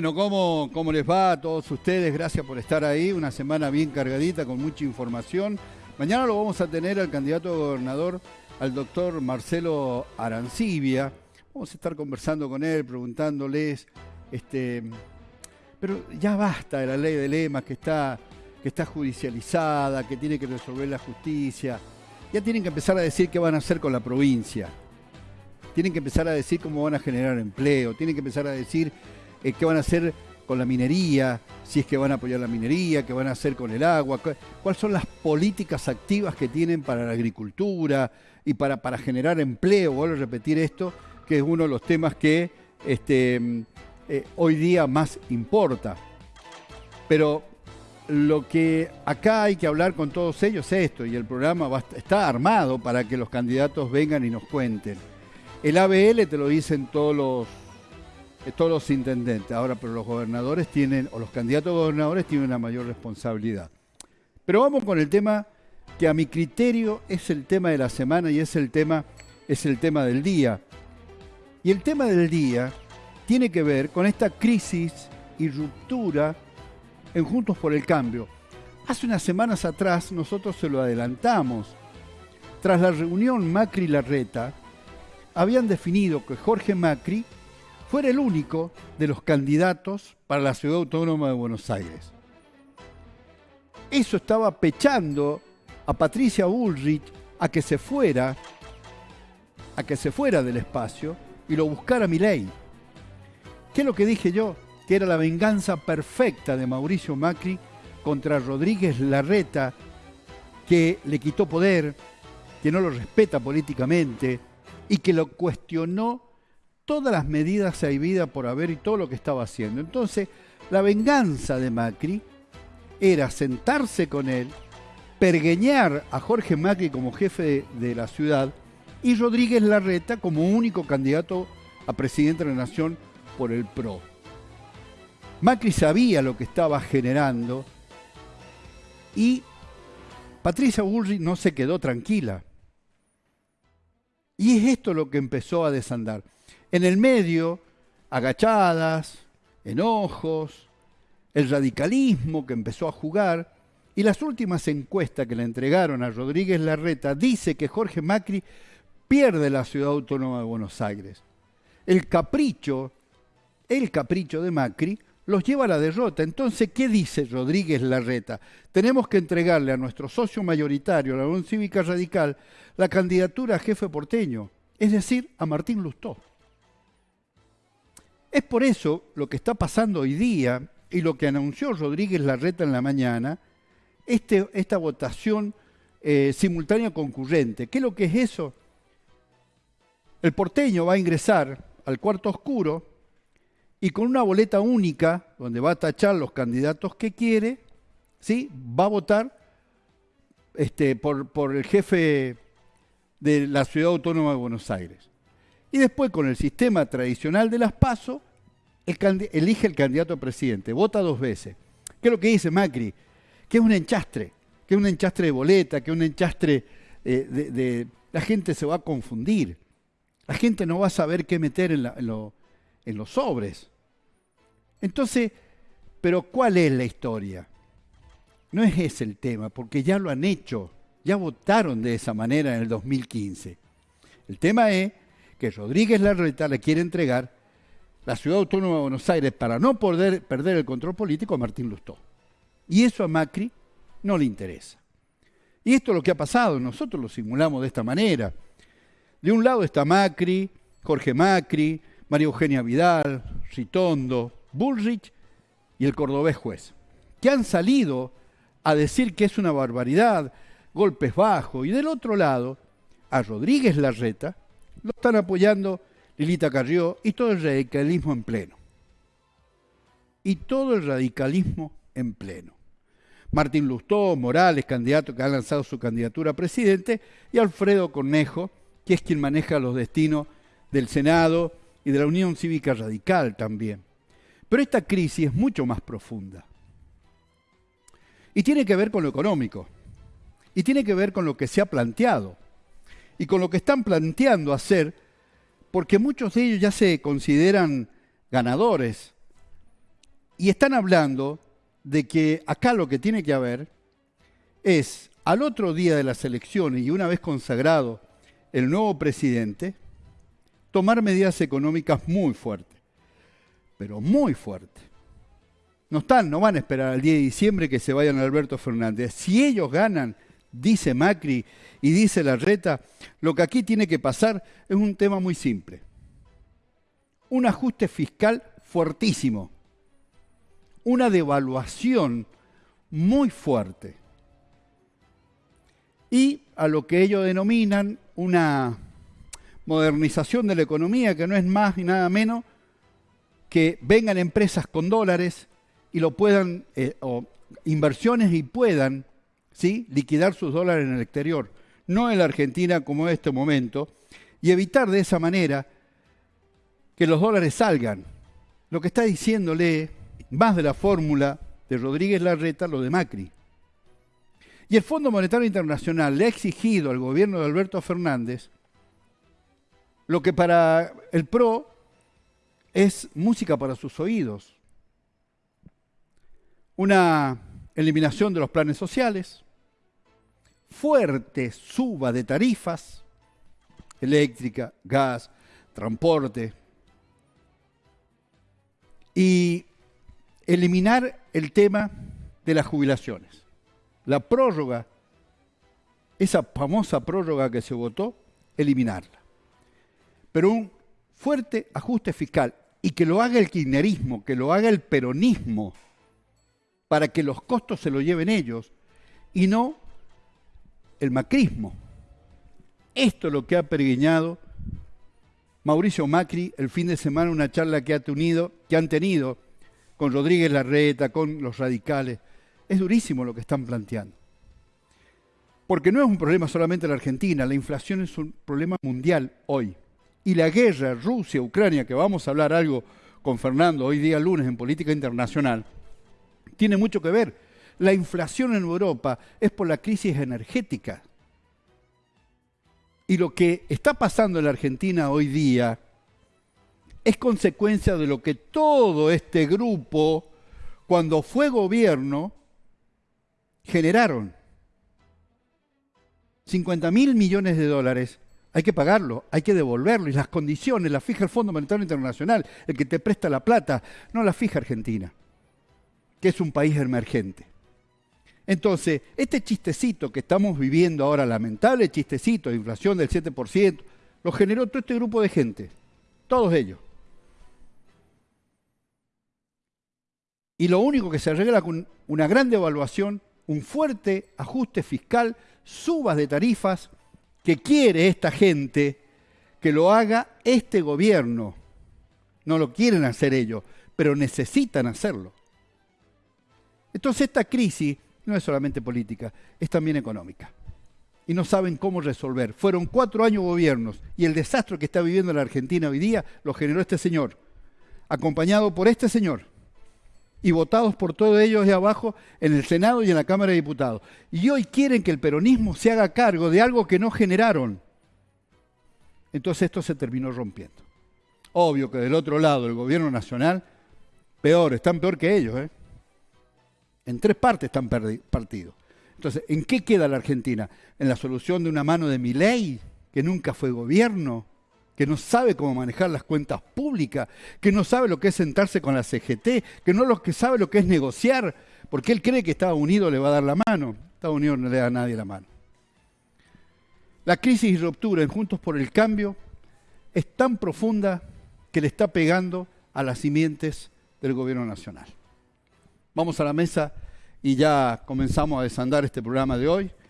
Bueno, ¿cómo, ¿cómo les va a todos ustedes? Gracias por estar ahí. Una semana bien cargadita con mucha información. Mañana lo vamos a tener al candidato a gobernador, al doctor Marcelo Arancibia. Vamos a estar conversando con él, preguntándoles, este, pero ya basta de la ley de lemas que está, que está judicializada, que tiene que resolver la justicia. Ya tienen que empezar a decir qué van a hacer con la provincia. Tienen que empezar a decir cómo van a generar empleo. Tienen que empezar a decir eh, qué van a hacer con la minería, si es que van a apoyar la minería, qué van a hacer con el agua, cuáles son las políticas activas que tienen para la agricultura y para, para generar empleo. Vuelvo a repetir esto, que es uno de los temas que este, eh, hoy día más importa. Pero lo que acá hay que hablar con todos ellos es esto, y el programa está armado para que los candidatos vengan y nos cuenten. El ABL te lo dicen todos los todos los intendentes. Ahora, pero los gobernadores tienen, o los candidatos a gobernadores tienen una mayor responsabilidad. Pero vamos con el tema que a mi criterio es el tema de la semana y es el tema, es el tema del día. Y el tema del día tiene que ver con esta crisis y ruptura en Juntos por el Cambio. Hace unas semanas atrás nosotros se lo adelantamos. Tras la reunión Macri-Larreta, habían definido que Jorge Macri fuera el único de los candidatos para la Ciudad Autónoma de Buenos Aires. Eso estaba pechando a Patricia Bullrich a que se fuera, a que se fuera del espacio y lo buscara ley. ¿Qué es lo que dije yo? Que era la venganza perfecta de Mauricio Macri contra Rodríguez Larreta, que le quitó poder, que no lo respeta políticamente y que lo cuestionó todas las medidas vida por haber y todo lo que estaba haciendo. Entonces, la venganza de Macri era sentarse con él, pergueñar a Jorge Macri como jefe de, la ciudad y Rodríguez Larreta como único candidato a presidente de la Nación por el PRO. Macri sabía lo que estaba generando y Patricia Bullrich no se quedó tranquila. Y es esto lo que empezó a desandar. En el medio, agachadas, enojos, el radicalismo que empezó a jugar y las últimas encuestas que le entregaron a Rodríguez Larreta dice que Jorge Macri pierde la ciudad autónoma de Buenos Aires. El capricho, el capricho de Macri los lleva a la derrota. Entonces, ¿qué dice Rodríguez Larreta? Tenemos que entregarle a nuestro socio mayoritario, la Unión Cívica Radical, la candidatura a jefe porteño, es decir, a Martín Lustó. Es por eso lo que está pasando hoy día y lo que anunció Rodríguez Larreta en la mañana, este, esta votación eh, simultánea concurrente. ¿Qué es lo que es eso? El porteño va a ingresar al cuarto oscuro y con una boleta única, donde va a tachar los candidatos que quiere, ¿sí? va a votar este, por, por el jefe de la Ciudad Autónoma de Buenos Aires. Y después, con el sistema tradicional de las PASO, elige el candidato a presidente, vota dos veces. ¿Qué es lo que dice Macri? Que es un enchastre, que es un enchastre de boleta, que es un enchastre eh, de, La gente se va a confundir. La gente no va a saber qué meter en los sobres. Entonces, pero ¿cuál es la historia? No es ese el tema, porque ya lo han hecho, ya votaron de esa manera en el 2015. El tema es que Rodríguez Larreta le quiere entregar la Ciudad Autónoma de Buenos Aires para no poder perder el control político a Martín Lustó. Y eso a Macri no le interesa. Y esto es lo que ha pasado, nosotros lo simulamos de esta manera. De un lado está Macri, Jorge Macri, María Eugenia Vidal, Ritondo, Bullrich y el cordobés juez, que han salido a decir que es una barbaridad, golpes bajos, y del otro lado, a Rodríguez Larreta, lo están apoyando Lilita Carrió y todo el radicalismo en pleno. Y todo el radicalismo en pleno. Martín Lustó, Morales, candidato que ha lanzado su candidatura a presidente, y Alfredo Cornejo, que es quien maneja los destinos del Senado y de la Unión Cívica Radical también. Pero esta crisis es mucho más profunda. Y tiene que ver con lo económico. Y tiene que ver con lo que se ha planteado y con lo que están planteando hacer, porque muchos de ellos ya se consideran ganadores. y están hablando de que acá lo que tiene que haber es, al otro día de las elecciones y una vez consagrado el nuevo presidente, tomar medidas económicas muy fuertes, pero muy fuertes. No están, no van a esperar al 10 de diciembre que se vayan Alberto Fernández. Si ellos ganan, dice Macri y dice Larreta, lo que aquí tiene que pasar es un tema muy simple. Un ajuste fiscal fuertísimo. Una devaluación muy fuerte. Y a lo que ellos denominan una modernización de la economía, que no es más ni nada menos que vengan empresas con dólares y lo puedan, eh, o inversiones y puedan ¿sí? liquidar sus dólares en el exterior, no en la Argentina como en este momento, y evitar de esa manera que los dólares salgan. Lo que está diciéndole más de la fórmula de Rodríguez Larreta, lo de Macri. Y el Fondo Monetario Internacional le ha exigido al gobierno de Alberto Fernández lo que para el PRO es música para sus oídos. Una eliminación de los planes sociales, fuerte suba de tarifas, eléctrica, gas, transporte, y eliminar el tema de las jubilaciones. La prórroga, esa famosa prórroga que se votó, eliminarla. Pero un fuerte ajuste fiscal y que lo haga el kirchnerismo, que lo haga el peronismo, para que los costos se lo lleven ellos y no el macrismo. Esto es lo que ha peregrinado Mauricio Macri el fin de semana, una charla que, ha tenido, que han tenido con Rodríguez Larreta, con los radicales. Es durísimo lo que están planteando. Porque no es un problema solamente de la Argentina, la inflación es un problema mundial hoy. Y la guerra Rusia-Ucrania, que vamos a hablar algo con Fernando hoy día lunes en política internacional, tiene mucho que ver. La inflación en Europa es por la crisis energética. Y lo que está pasando en la Argentina hoy día es consecuencia de lo que todo este grupo, cuando fue gobierno, generaron. 50 mil millones de dólares hay que pagarlo, hay que devolverlo y las condiciones las fija el Fondo Monetario Internacional, el que te presta la plata, no la fija Argentina que es un país emergente. Entonces, este chistecito que estamos viviendo ahora, lamentable chistecito de inflación del 7%, lo generó todo este grupo de gente, todos ellos. Y lo único que se arregla con una gran devaluación, un fuerte ajuste fiscal, subas de tarifas, que quiere esta gente que lo haga este gobierno. No lo quieren hacer ellos, pero necesitan hacerlo. Entonces esta crisis no es solamente política, es también económica. Y no saben cómo resolver. Fueron cuatro años gobiernos y el desastre que está viviendo la Argentina hoy día lo generó este señor, acompañado por este señor y votados por todos ellos de abajo en el Senado y en la Cámara de Diputados. Y hoy quieren que el peronismo se haga cargo de algo que no generaron. Entonces esto se terminó rompiendo. Obvio que del otro lado, el gobierno nacional, peor, están peor que ellos. ¿eh? En tres partes están partidos. Entonces, ¿en qué queda la Argentina? ¿En la solución de una mano de mi ley, que nunca fue gobierno, que no sabe cómo manejar las cuentas públicas, que no sabe lo que es sentarse con la CGT, que no lo que sabe lo que es negociar, porque él cree que Estados Unidos le va a dar la mano. Estados Unidos no le da a nadie la mano. La crisis y ruptura en Juntos por el Cambio es tan profunda que le está pegando a las simientes del gobierno nacional. Vamos a la mesa y ya comenzamos a desandar este programa de hoy.